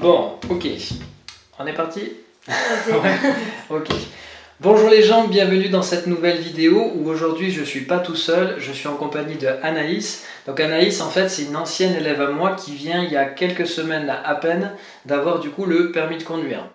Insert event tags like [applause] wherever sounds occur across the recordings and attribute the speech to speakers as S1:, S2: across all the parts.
S1: Bon, ok. On est parti? [laughs] Ok. Bonjour les gens, bienvenue dans cette nouvelle vidéo où aujourd'hui je suis pas tout seul, je suis en compagnie de Anaïs. Donc Anaïs en fait c'est une ancienne élève à moi qui vient il y a quelques semaines à peine d'avoir du coup le permis de conduire.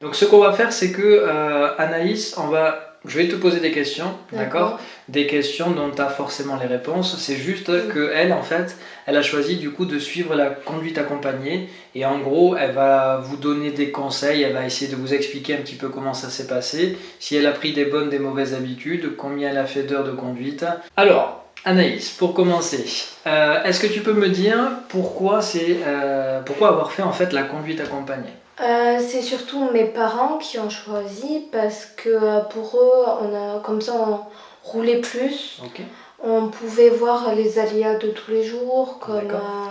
S1: Donc ce qu'on va faire c'est que euh, Anaïs, on va je vais te poser des questions, d'accord Des questions dont tu as forcément les réponses. C'est juste que elle, en fait, elle a choisi du coup de suivre la conduite accompagnée. Et en gros, elle va vous donner des conseils, elle va essayer de vous expliquer un petit peu comment ça s'est passé, si elle a pris des bonnes, des mauvaises habitudes, combien elle a fait d'heures de conduite. Alors, Anaïs, pour commencer, euh, est-ce que tu peux me dire pourquoi, euh, pourquoi avoir fait en fait la conduite accompagnée?
S2: Euh, c'est surtout mes parents qui ont choisi parce que euh, pour eux, on a, comme ça on roulait plus. On pouvait voir les aléas de tous les jours, comme euh,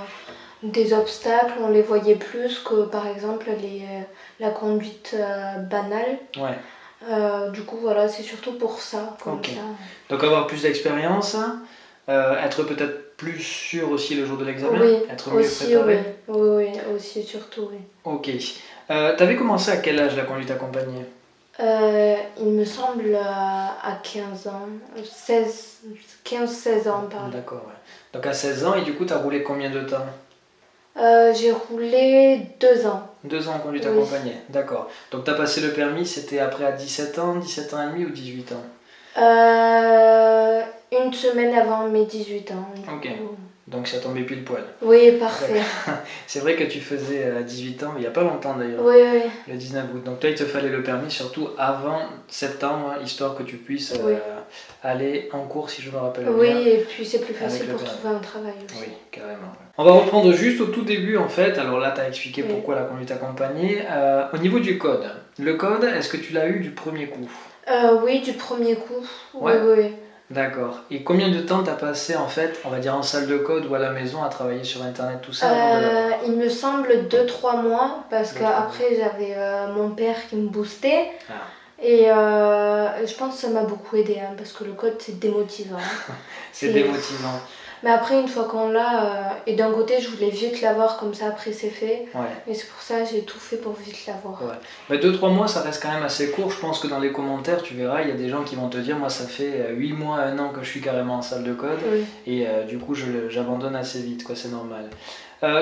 S2: des obstacles, on les voyait plus que par exemple les, la conduite banale. du coup, voilà, c'est surtout pour ça,
S1: Donc avoir plus d'expérience, être peut-être plus sûr aussi le jour de l'examen,
S2: oui, être mieux préparé. Oui, oui, oui, aussi surtout, oui.
S1: Ok. Euh, T'avais commencé à quel âge la conduite accompagnée?
S2: Euh, Il me semble à 15 ans, 15-16 ans pardon.
S1: D'accord, ouais. Donc à 16 ans, et du coup, tu as roulé combien de temps?
S2: Euh, J'ai roulé 2 ans.
S1: 2 ans en conduite accompagnée, d'accord. Donc tu as passé le permis, c'était après à 17 ans, 17 ans et demi ou 18 ans?
S2: Euh, Une semaine avant mes 18 ans.
S1: Ok. Donc ça tombait pile poil.
S2: Oui, parfait. [laughs]
S1: c'est vrai que tu faisais 18 euh, ans, il n'y a pas longtemps d'ailleurs.
S2: Oui, oui.
S1: Le 19 août. Donc toi, il te fallait le permis surtout avant septembre, histoire que tu puisses euh, aller en cours, si je me rappelle
S2: oui,
S1: bien.
S2: Oui, et puis c'est plus facile pour trouver un travail aussi.
S1: Oui, carrément. On va reprendre juste au tout début en fait. Alors là, tu as expliqué pourquoi la conduite accompagnée. Euh, au niveau du code, le code, est-ce que tu l'as eu du premier coup?
S2: Oui, du premier coup. Oui, oui.
S1: D'accord. Et combien de temps t'as passé en fait, on va dire en salle de code ou à la maison à travailler sur internet tout ça
S2: euh, Il me semble 2-3 mois parce qu'après j'avais euh, mon père qui me boostait. Ah. Et euh, je pense que ça m'a beaucoup aidé hein, parce que le code c'est démotivant. [laughs]
S1: c'est démotivant.
S2: Mais après, une fois qu'on l'a, euh, et d'un côté, je voulais vite l'avoir, comme ça après c'est fait. Ouais. Et c'est pour ça j'ai tout fait pour vite l'avoir.
S1: Ouais. 2-3 mois, ça reste quand même assez court. Je pense que dans les commentaires, tu verras, il y a des gens qui vont te dire Moi, ça fait 8 euh, mois, 1 an que je suis carrément en salle de code. Et euh, du coup, j'abandonne assez vite, quoi, c'est normal.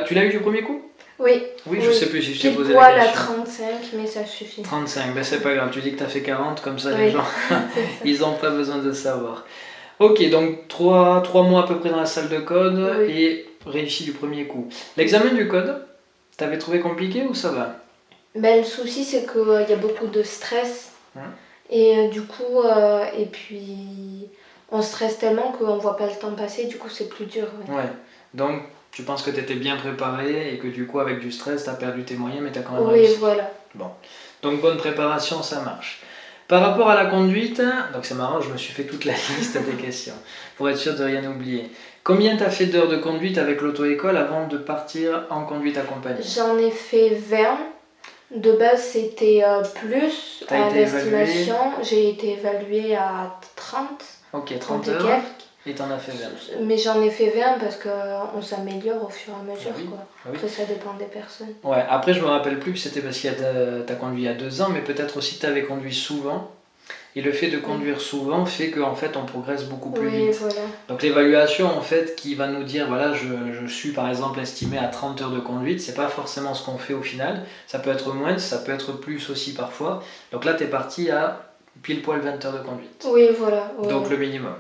S1: tu l'as eu du premier coup?
S2: Oui.
S1: Oui, je sais plus si je t'ai posé
S2: la question. à 35, mais ça suffit.
S1: 35, ben c'est pas grave, tu dis que tu as fait 40, comme ça les gens, [laughs] [laughs] ils n'ont pas besoin de savoir. Ok, donc 3, mois à peu près dans la salle de code et réussi du premier coup. L'examen du code, t'avais trouvé compliqué ou ça va?
S2: Ben, Le souci, c'est qu'il euh, y a beaucoup de stress. Hein? Et euh, du coup, euh, et puis on stresse tellement qu'on voit pas le temps passer, du coup c'est plus dur.
S1: Ouais. Donc tu penses que tu étais bien préparé et que du coup avec du stress tu as perdu tes moyens mais tu as quand même
S2: oui,
S1: réussi.
S2: Oui, voilà.
S1: Bon. Donc bonne préparation, ça marche. Par rapport à la conduite, donc c'est marrant, je me suis fait toute la [laughs] liste des questions pour être sûr de rien oublier. Combien tu as fait d'heures de conduite avec l'auto-école avant de partir en conduite accompagnée?
S2: J'en ai fait 20. De base, c'était euh, plus à l'estimation. J'ai été évaluée à 30.
S1: Ok, 30 heures. Et t'en as fait 20
S2: Mais j'en ai fait 20 parce qu'on s'améliore au fur et à mesure. Ah quoi. Ah après, ça dépend des personnes.
S1: Ouais, après, je me rappelle plus que c'était parce que tu as conduit il y a deux ans, mais peut-être aussi que tu avais conduit souvent. Et le fait de conduire souvent fait qu'en fait on progresse beaucoup plus
S2: oui,
S1: vite.
S2: Voilà.
S1: Donc l'évaluation en fait qui va nous dire voilà je, je, suis par exemple estimé à 30 heures de conduite, c'est pas forcément ce qu'on fait au final. Ça peut être moins, ça peut être plus aussi parfois. Donc là tu es parti à pile poil 20 heures de conduite.
S2: Oui voilà.
S1: Donc le minimum.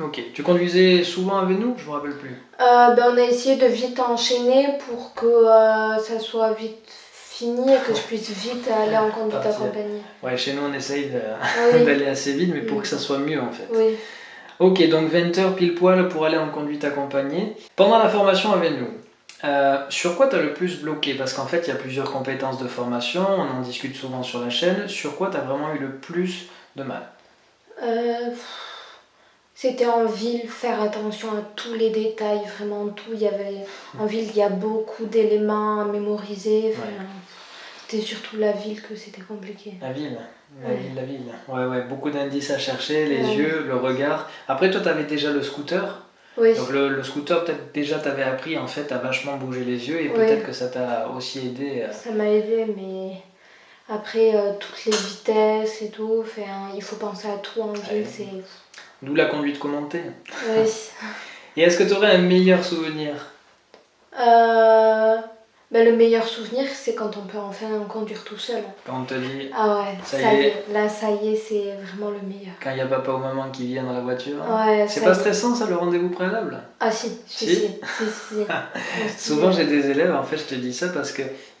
S1: Ok. Tu conduisais souvent avec nous? Je me rappelle plus.
S2: Euh, ben, on a essayé de vite enchaîner pour que euh, ça soit vite fini et que je puisse vite aller en conduite accompagnée.
S1: Ouais, chez nous on essaye [laughs] d'aller assez vite, mais pour que ça soit mieux en fait.
S2: Oui.
S1: Ok, donc 20 heures pile poil pour aller en conduite accompagnée. Pendant la formation avec nous, euh, sur quoi tu as le plus bloqué? Parce qu'en fait, il y a plusieurs compétences de formation, on en discute souvent sur la chaîne. Sur quoi tu as vraiment eu le plus de mal?
S2: Euh, c'était en ville, faire attention à tous les détails, vraiment tout. Il y avait, en ville, il y a beaucoup d'éléments à mémoriser. C'était surtout la ville que c'était compliqué.
S1: La ville, la ville, la ville. Ouais, ouais, beaucoup d'indices à chercher, les yeux, le regard. Après, toi, tu avais déjà le scooter. Donc le, scooter, peut-être déjà t'avais appris en fait à vachement bouger les yeux et peut-être que ça t'a aussi aidé.
S2: Ça m'a aidé, mais après toutes les vitesses et tout, il faut penser à tout en ville, c'est...
S1: D'où la conduite commentée.
S2: Oui. [laughs]
S1: et est-ce que tu aurais un meilleur souvenir?
S2: Euh, ben, le meilleur souvenir, c'est quand on peut enfin conduire tout seul.
S1: Quand on te dit.
S2: Ah ouais, ça, y est. Là, ça y est, c'est vraiment le meilleur.
S1: Quand il n'y a papa ou maman qui viennent dans la voiture.
S2: Ouais,
S1: c'est pas stressant, ça, le rendez-vous préalable?
S2: Ah, si, si, si. si, [laughs]
S1: Souvent, j'ai des élèves, en fait, je te dis ça parce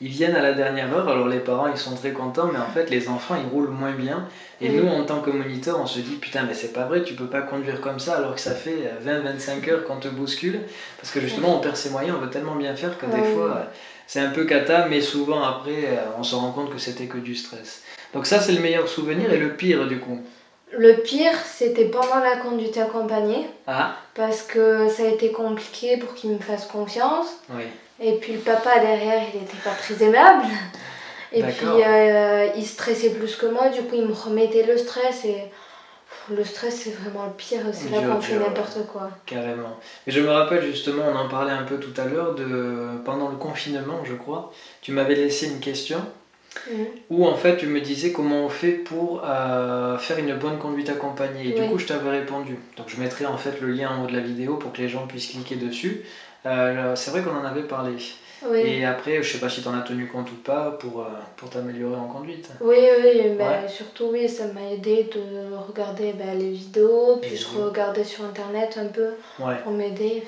S1: qu'ils viennent à la dernière heure. Alors, les parents, ils sont très contents, mais en fait, les enfants, ils roulent moins bien. Et nous, en tant que moniteur, on se dit Putain, mais c'est pas vrai, tu peux pas conduire comme ça alors que ça fait 20-25 heures qu'on te bouscule. Parce que justement, on perd ses moyens, on veut tellement bien faire que des fois c'est un peu cata, mais souvent après, on se rend compte que c'était que du stress. Donc ça, c'est le meilleur souvenir et le pire du coup
S2: Le pire, c'était pendant la conduite accompagnée.
S1: Ah.
S2: Parce que ça a été compliqué pour qu'il me fasse confiance.
S1: Oui.
S2: Et puis le papa derrière, il n'était pas très aimable. Et puis euh, il stressait plus que moi, du coup il me remettait le stress et le stress, c'est vraiment le pire, c'est là qu'on fait n'importe quoi.
S1: Carrément. Et je me rappelle justement, on en parlait un peu tout à l'heure, de pendant le confinement, je crois, tu m'avais laissé une question mhm. où en fait tu me disais comment on fait pour euh, faire une bonne conduite accompagnée. Et du coup, je t'avais répondu. Donc je mettrai en fait le lien en haut de la vidéo pour que les gens puissent cliquer dessus. Euh, c'est vrai qu'on en avait parlé. Et après, je sais pas si tu en as tenu compte ou pas pour, euh, pour t'améliorer en conduite.
S2: Oui, oui, mais surtout, oui, ça m'a aidé de regarder bah, les vidéos, puis je regardais sur internet un peu pour m'aider.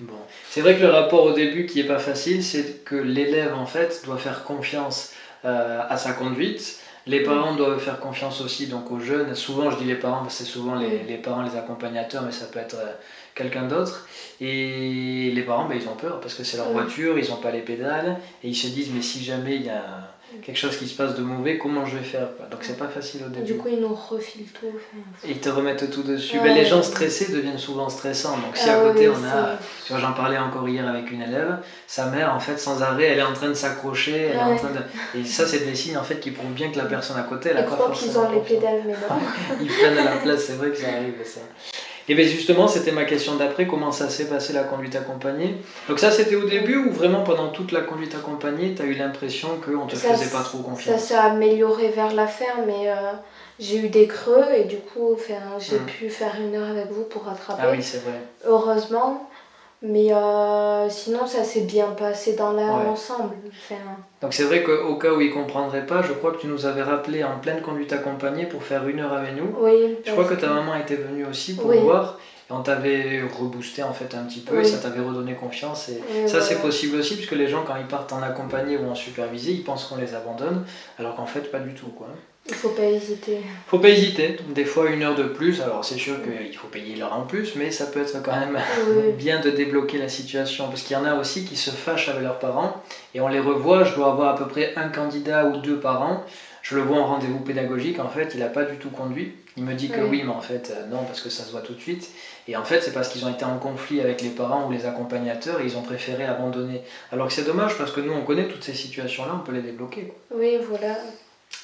S1: Bon. C'est vrai que le rapport au début qui est pas facile, c'est que l'élève en fait doit faire confiance euh, à sa conduite. Les parents doivent faire confiance aussi donc aux jeunes. Souvent, je dis les parents c'est souvent les, les, parents, les accompagnateurs, mais ça peut être euh, quelqu'un d'autre. Et les parents, ben, ils ont peur parce que c'est leur voiture, ils n'ont pas les pédales, et ils se disent, mais si jamais il y a quelque chose qui se passe de mauvais, comment je vais faire Donc c'est pas facile au début.
S2: Du coup, ils nous refilent tout.
S1: Ils te remettent tout dessus. Ben, les gens stressés deviennent souvent stressants. Donc si à ah côté on a, tu vois, j'en parlais encore hier avec une élève, sa mère en fait sans arrêt, elle est en train de s'accrocher, elle est en train de... Et ça c'est des signes en fait qui prouvent bien que la personne à côté, elle a
S2: pas forcément. qu'ils ont les pédales, mais non. [laughs]
S1: ils prennent la place, c'est vrai que ça arrive ça. Et bien justement, c'était ma question d'après, comment ça s'est passé la conduite accompagnée Donc ça, c'était au début ou vraiment pendant toute la conduite accompagnée, tu as eu l'impression qu'on ne te faisait pas trop confiance?
S2: Ça s'est amélioré vers la fin, mais euh, j'ai eu des creux et du coup, j'ai hmm. pu faire une heure avec vous pour rattraper.
S1: Ah oui, c'est vrai.
S2: Heureusement. Mais euh, sinon, ça s'est bien passé dans l'ensemble.
S1: Donc c'est vrai qu'au cas où il ne comprendrait pas, je crois que tu nous avais rappelé en pleine conduite accompagnée pour faire une heure avec nous.
S2: Oui.
S1: Je crois que ta maman était venue aussi pour voir. Et on t'avait reboosté en fait un petit peu et ça t'avait redonné confiance. Et ça c'est possible aussi puisque les gens quand ils partent en accompagné ou en supervisé, ils pensent qu'on les abandonne alors qu'en fait pas du tout quoi.
S2: Il faut pas hésiter.
S1: Faut pas hésiter. Des fois une heure de plus. Alors c'est sûr qu'il faut payer l'heure en plus, mais ça peut être quand même [laughs] bien de débloquer la situation parce qu'il y en a aussi qui se fâchent avec leurs parents et on les revoit. Je dois avoir à peu près un candidat ou deux par an. Je le vois en rendez-vous pédagogique. En fait, il n'a pas du tout conduit. Il me dit que oui, mais en fait euh, non parce que ça se voit tout de suite. Et en fait, c'est parce qu'ils ont été en conflit avec les parents ou les accompagnateurs et ils ont préféré abandonner. Alors que c'est dommage parce que nous on connaît toutes ces situations-là, on peut les débloquer.
S2: Oui, voilà.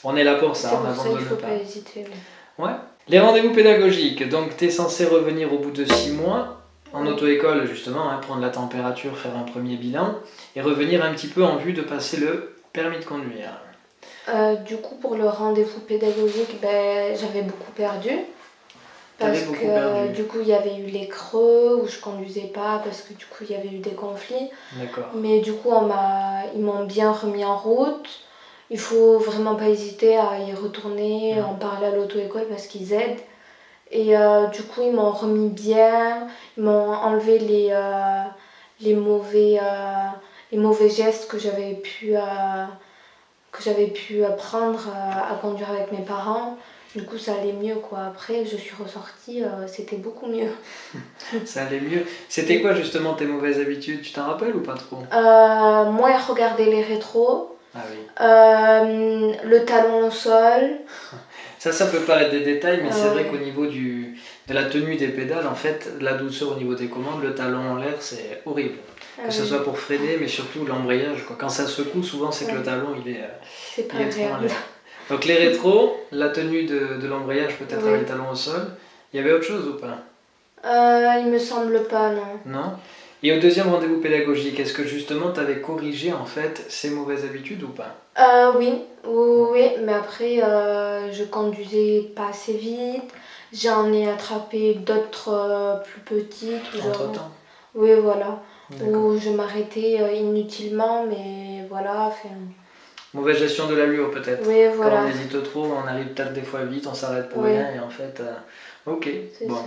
S1: On est là pour ça,
S2: on n'abandonne pas. faut pas hésiter.
S1: Ouais. Les rendez-vous pédagogiques, donc tu es censé revenir au bout de 6 mois en auto-école justement, hein, prendre la température, faire un premier bilan et revenir un petit peu en vue de passer le permis de conduire.
S2: Euh, du coup, pour le rendez-vous pédagogique, ben, j'avais beaucoup perdu. Parce que du coup, il y avait eu les creux où je conduisais pas parce que du coup, il y avait eu des conflits.
S1: D'accord.
S2: Mais du coup, on ils m'ont bien remis en route. Il faut vraiment pas hésiter à y retourner, en parler à l'auto-école parce qu'ils aident. Et euh, du coup, ils m'ont remis bien, ils m'ont enlevé les, euh, les, mauvais, euh, les mauvais gestes que j'avais pu, que j'avais pu apprendre à conduire avec mes parents. Du coup, ça allait mieux quoi. Après, je suis ressortie, c'était beaucoup mieux. [laughs]
S1: ça allait mieux. C'était quoi justement tes mauvaises habitudes? Tu t'en rappelles ou pas trop?
S2: Moi, regarder les rétros.
S1: Ah oui.
S2: Euh, le talon au sol. [laughs]
S1: Ça, ça peut paraître des détails, mais c'est vrai qu'au niveau du, de la tenue des pédales, en fait, la douceur au niveau des commandes, le talon en l'air, c'est horrible. que ce soit pour freiner, mais surtout l'embrayage. Quand ça secoue, souvent, c'est que le talon, il est,
S2: c'est pas il [laughs]
S1: Donc les rétros, la tenue de, de l'embrayage peut-être avec le talon au sol. Il y avait autre chose ou pas?
S2: Euh, Il me semble pas, non.
S1: Non? Et au deuxième rendez-vous pédagogique, est-ce que justement tu avais corrigé en fait ces mauvaises habitudes ou pas?
S2: Euh, oui, oui, mais après euh, je conduisais pas assez vite. J'en ai attrapé d'autres euh, plus petites.
S1: Entre temps
S2: Oui, voilà. Où je m'arrêtais inutilement, mais voilà.
S1: Mauvaise gestion de l'allure peut-être.
S2: Oui, voilà.
S1: Quand on hésite trop, on arrive peut-être des fois vite, on s'arrête pour rien et en fait, ok. Bon. Ça.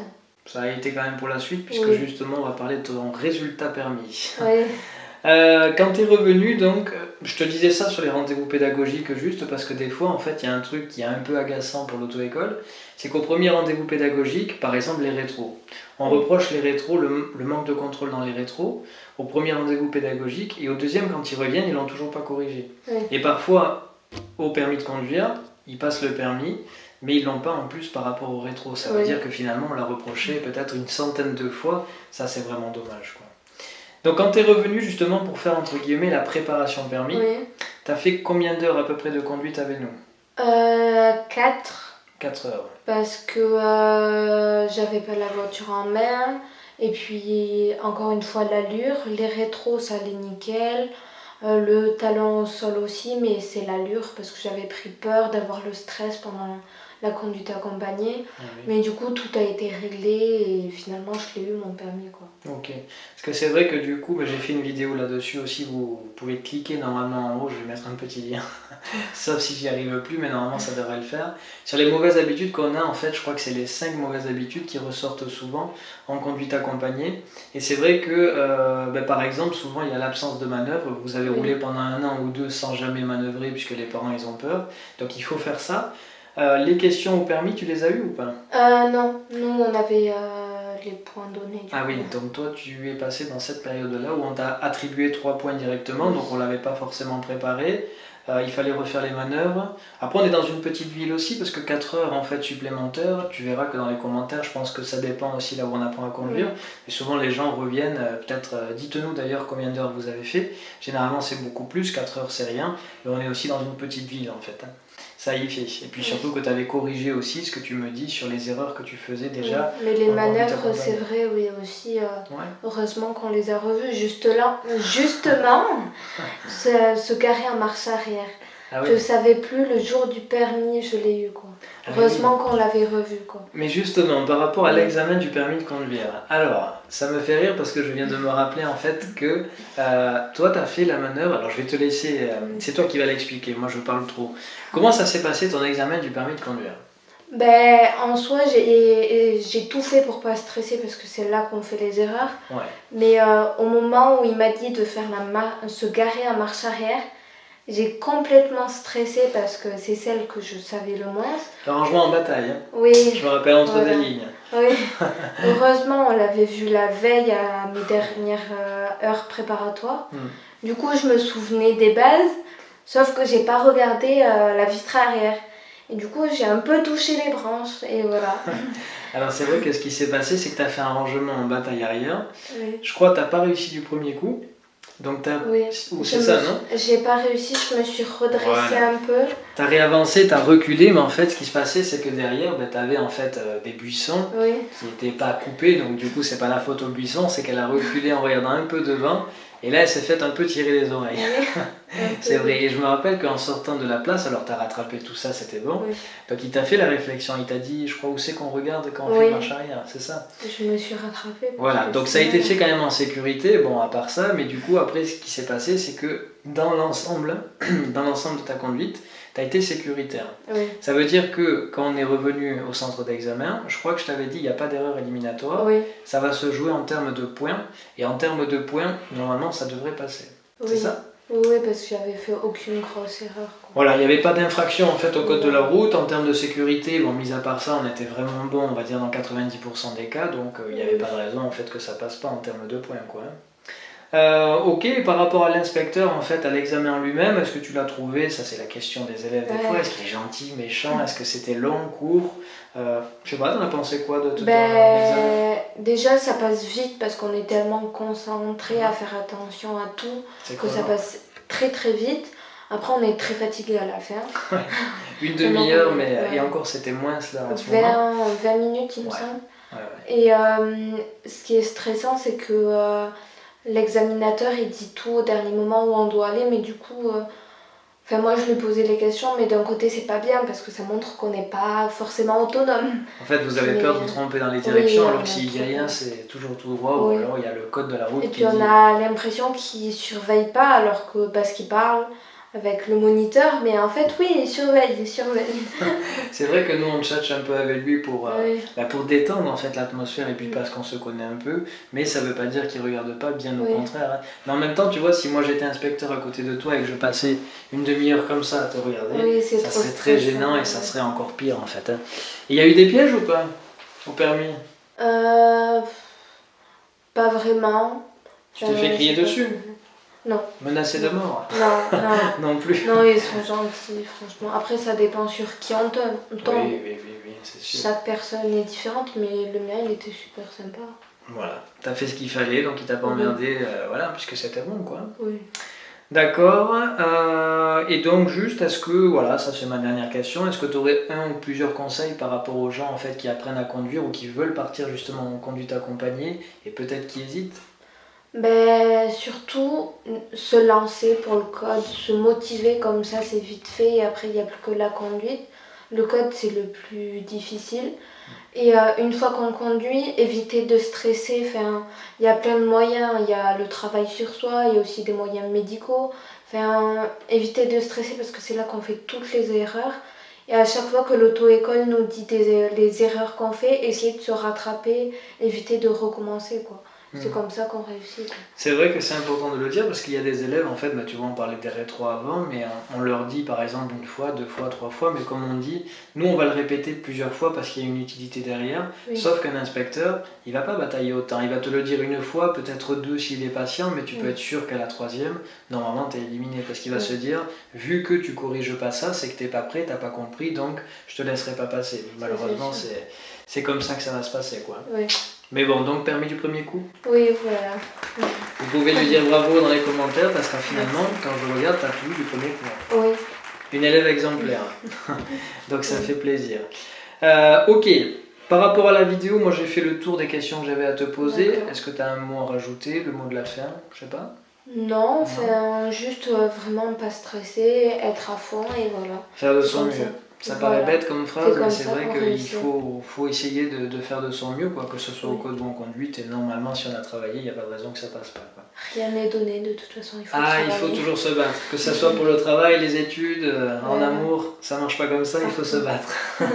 S1: A été quand même pour la suite puisque justement on va parler de ton résultat permis.
S2: Oui. [laughs]
S1: Euh, quand tu es revenu, donc, je te disais ça sur les rendez-vous pédagogiques juste parce que des fois, en fait, il y a un truc qui est un peu agaçant pour l'auto-école, c'est qu'au premier rendez-vous pédagogique, par exemple les rétros, on reproche les rétros, le, manque de contrôle dans les rétros, au premier rendez-vous pédagogique, et au deuxième, quand ils reviennent, ils l'ont toujours pas corrigé. Et parfois, au permis de conduire, ils passent le permis, mais ils l'ont pas en plus par rapport au rétro. Ça veut dire que finalement, on l'a reproché peut-être une centaine de fois. Ça, c'est vraiment dommage. Quoi. Donc quand tu es revenu justement pour faire entre guillemets la préparation permis, tu as fait combien d'heures à peu près de conduite avec nous?
S2: Euh, 4.
S1: 4 heures.
S2: Parce que euh, j'avais pas la voiture en main. Et puis encore une fois l'allure, les rétros ça allait nickel. Euh, le talon au sol aussi, mais c'est l'allure parce que j'avais pris peur d'avoir le stress pendant la conduite accompagnée. Ah mais du coup, tout a été réglé et finalement, je l'ai eu mon permis. Quoi.
S1: Ok. Parce que c'est vrai que du coup, bah, j'ai fait une vidéo là-dessus aussi. Vous, pouvez cliquer normalement en haut. Je vais mettre un petit lien. [laughs] Sauf si j'y arrive plus, mais normalement, ça devrait le faire. Sur les mauvaises habitudes qu'on a, en fait, je crois que c'est les 5 mauvaises habitudes qui ressortent souvent en conduite accompagnée. Et c'est vrai que, euh, bah, par exemple, souvent, il y a l'absence de manœuvre. Vous avez roulé pendant un an ou deux sans jamais manœuvrer puisque les parents, ils ont peur. Donc, il faut faire ça. Euh, les questions au permis, tu les as eues ou pas?
S2: Euh, Non, nous on avait euh, les points donnés.
S1: ah oui, donc toi tu es passé dans cette période-là où on t'a attribué trois points directement, donc on ne l'avait pas forcément préparé. il fallait refaire les manœuvres. Après, on est dans une petite ville aussi, parce que 4 heures en fait supplémentaires, tu verras que dans les commentaires, je pense que ça dépend aussi là où on apprend à conduire. Et souvent, les gens reviennent, peut-être, dites-nous d'ailleurs combien d'heures vous avez fait. Généralement, c'est beaucoup plus, 4 heures, c'est rien. Mais on est aussi dans une petite ville en fait. Hein ça y fait. Et puis surtout que tu avais corrigé aussi ce que tu me dis sur les erreurs que tu faisais déjà.
S2: mais les manœuvres, c'est vrai, oui, aussi. Euh, heureusement qu'on les a revues. Juste là, justement, se, [laughs] garer en marche arrière. Ah je savais plus le jour du permis, je l'ai eu quoi. Ah heureusement qu'on l'avait revu quoi.
S1: Mais justement, par rapport à l'examen du permis de conduire, alors ça me fait rire parce que je viens de me rappeler en fait que euh, toi tu as fait la manœuvre, alors je vais te laisser, euh, c'est toi qui vas l'expliquer, moi je parle trop. Comment ça s'est passé ton examen du permis de conduire?
S2: Ben, en soi, j'ai tout fait pour pas stresser parce que c'est là qu'on fait les erreurs. Mais euh, au moment où il m'a dit de faire la se garer en marche arrière, j'ai complètement stressé parce que c'est celle que je savais le moins.
S1: Le rangement en bataille. Hein.
S2: Oui.
S1: Je me rappelle entre des lignes.
S2: Oui. Heureusement, on l'avait vu la veille à mes dernières euh, heures préparatoires. Hmm. Du coup, je me souvenais des bases, sauf que j'ai pas regardé euh, la vitre arrière. Et du coup, j'ai un peu touché les branches et voilà. [laughs]
S1: Alors c'est vrai que ce qui s'est passé, c'est que tu as fait un rangement en bataille arrière. Oui. Je crois que tu n'as pas réussi du premier coup. Donc t'as...
S2: Oui.
S1: c'est ça, non
S2: J'ai pas réussi, je me suis redressée un peu.
S1: T'as réavancé, t'as reculé, mais en fait, ce qui se passait, c'est que derrière, ben, t'avais en fait euh, des buissons qui n'étaient pas coupés, donc du coup, c'est pas la faute aux buissons, c'est qu'elle a reculé en regardant un peu devant, et là, elle s'est fait un peu tirer les oreilles. [laughs] c'est vrai. Et je me rappelle qu'en sortant de la place, alors tu as rattrapé tout ça, c'était bon. Donc il t'a fait la réflexion, il t'a dit, je crois où c'est qu'on regarde quand on fait marche arrière, c'est ça?
S2: Je me suis rattrapée.
S1: Voilà, donc ça a été fait quand même en sécurité, bon, à part ça, mais du coup, après, ce qui s'est passé, c'est que dans l'ensemble, [clears throat] dans l'ensemble de ta conduite, tu as été sécuritaire. Ça veut dire que quand on est revenu au centre d'examen, je crois que je t'avais dit, il n'y a pas d'erreur éliminatoire. Ça va se jouer en termes de points. Et en termes de points, normalement, ça devrait passer. C'est ça?
S2: Oui, parce que j'avais fait aucune grosse erreur.
S1: Voilà, il n'y avait pas d'infraction en fait au code de la route. En termes de sécurité, bon, mis à part ça, on était vraiment bon, on va dire dans 90% des cas, donc euh, il n'y avait pas de raison en fait que ça passe pas en termes de points. Quoi. Hein. Euh, ok, par rapport à l'inspecteur, en fait, à l'examen lui-même, est-ce que tu l'as trouvé? Ça, c'est la question des élèves des fois. Est-ce qu'il est gentil, méchant? Est-ce que c'était long, court? Euh, Je sais pas, t'en as pensé quoi de tout
S2: ben, Déjà, ça passe vite parce qu'on est tellement concentré à faire attention à tout que ça passe très très vite. Après, on est très fatigué à la fin.
S1: Une [laughs] demi-heure, mais et encore, c'était moins cela
S2: 20, 20 minutes, il me semble. Et ce qui est stressant, c'est que l'examinateur il dit tout au dernier moment où on doit aller, mais du coup Enfin, moi, je lui posais les questions, mais d'un côté, c'est pas bien parce que ça montre qu'on n'est pas forcément autonome.
S1: En fait, vous avez peur de vous tromper dans les directions, alors que s'il dit rien, c'est toujours tout droit, ou alors il y a le code de la route.
S2: Et puis, on a l'impression qu'il surveille pas, alors que parce qu'il parle, avec le moniteur, mais en fait, oui, il surveille, il surveille. [laughs]
S1: c'est vrai que nous, on cherche un peu avec lui pour, euh, bah, pour détendre en fait l'atmosphère et puis parce qu'on se connaît un peu, mais ça veut pas dire qu'il regarde pas, bien au contraire. Hein. Mais en même temps, tu vois, si moi j'étais inspecteur à côté de toi et que je passais une demi-heure comme ça à te regarder, ça serait très gênant et ça serait encore pire en fait. Hein. Il y a eu des pièges ou pas au permis?
S2: Euh, Pas vraiment.
S1: Tu te fais crier dessus?
S2: Non.
S1: Menacé de mort
S2: Non, non. [laughs]
S1: non plus.
S2: Non, ils sont gentils, franchement. Après, ça dépend sur qui on tombe.
S1: Oui, oui, oui, oui c'est sûr.
S2: Chaque personne est différente, mais le mien, il était super sympa.
S1: Voilà, t'as fait ce qu'il fallait, donc il t'a pas emmerdé, euh, voilà, puisque c'était bon, quoi.
S2: Oui.
S1: D'accord. Euh, et donc, juste, est-ce que, voilà, ça c'est ma dernière question, est-ce que tu aurais un ou plusieurs conseils par rapport aux gens en fait qui apprennent à conduire ou qui veulent partir justement en conduite accompagnée et peut-être qui hésitent?
S2: Ben, surtout se lancer pour le code, se motiver comme ça c'est vite fait et après il n'y a plus que la conduite. Le code c'est le plus difficile. Et euh, une fois qu'on conduit, éviter de stresser. Il y a plein de moyens. Il y a le travail sur soi, il y a aussi des moyens médicaux. Éviter de stresser parce que c'est là qu'on fait toutes les erreurs. Et à chaque fois que l'auto-école nous dit des, les erreurs qu'on fait, essayer de se rattraper, éviter de recommencer quoi. C'est hmm. comme ça qu'on réussit.
S1: C'est vrai que c'est important de le dire parce qu'il y a des élèves, en fait, bah, tu vois, on parlait des rétro avant, mais on, leur dit par exemple une fois, deux fois, trois fois, mais comme on dit, nous on va le répéter plusieurs fois parce qu'il y a une utilité derrière. Sauf qu'un inspecteur, il va pas batailler autant. Il va te le dire une fois, peut-être deux s'il est patient, mais tu peux être sûr qu'à la troisième, normalement tu es éliminé parce qu'il va se dire, vu que tu corriges pas ça, c'est que t'es pas prêt, t'as pas compris, donc je te laisserai pas passer. Malheureusement, c'est comme ça que ça va se passer. quoi. Mais bon, donc permis du premier coup
S2: Oui, voilà.
S1: Vous pouvez lui dire bravo dans les commentaires parce que finalement, quand je regarde, tu as tout du premier coup.
S2: Oui.
S1: Une élève exemplaire. [laughs] donc ça fait plaisir. Euh, ok, par rapport à la vidéo, moi j'ai fait le tour des questions que j'avais à te poser. Est-ce que tu as un mot à rajouter, le mot de la fin Je sais pas?
S2: Non, enfin, juste euh, vraiment pas stresser, être à fond et voilà.
S1: Faire de son mieux. Ça paraît bête comme phrase, mais c'est vrai qu'il faut, faut essayer de, de, faire de son mieux, quoi, que ce soit au code ou en conduite. Et normalement, si on a travaillé, il n'y a pas de raison que ça passe pas. Quoi.
S2: Rien n'est donné, de toute façon, il faut
S1: Ah, il faut toujours se battre. Que ce soit pour le travail, les études, euh, en amour, ça marche pas comme ça, il faut se [laughs] battre. [laughs]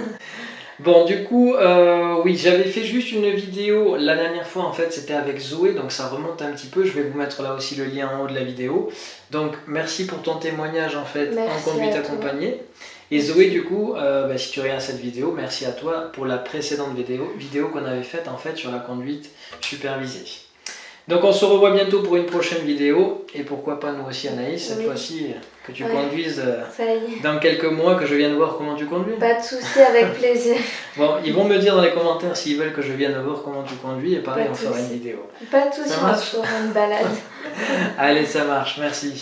S1: Bon, du coup, euh, oui, j'avais fait juste une vidéo la dernière fois, en fait, c'était avec Zoé, donc ça remonte un petit peu. Je vais vous mettre là aussi le lien en haut de la vidéo. Donc, merci pour ton témoignage, en fait, en conduite accompagnée. Et Zoé, du coup, euh, bah, si tu regardes cette vidéo, merci à toi pour la précédente vidéo, vidéo qu'on avait faite en fait sur la conduite supervisée. Donc on se revoit bientôt pour une prochaine vidéo, et pourquoi pas nous aussi Anaïs, cette fois-ci que tu conduises euh, dans quelques mois, que je vienne voir comment tu conduis.
S2: Pas de souci, avec [laughs] plaisir.
S1: bon, ils vont me dire dans les commentaires s'ils veulent que je vienne voir comment tu conduis, et pareil on fera une vidéo.
S2: Pas de souci, on fera une balade. [laughs]
S1: Allez, ça marche, merci.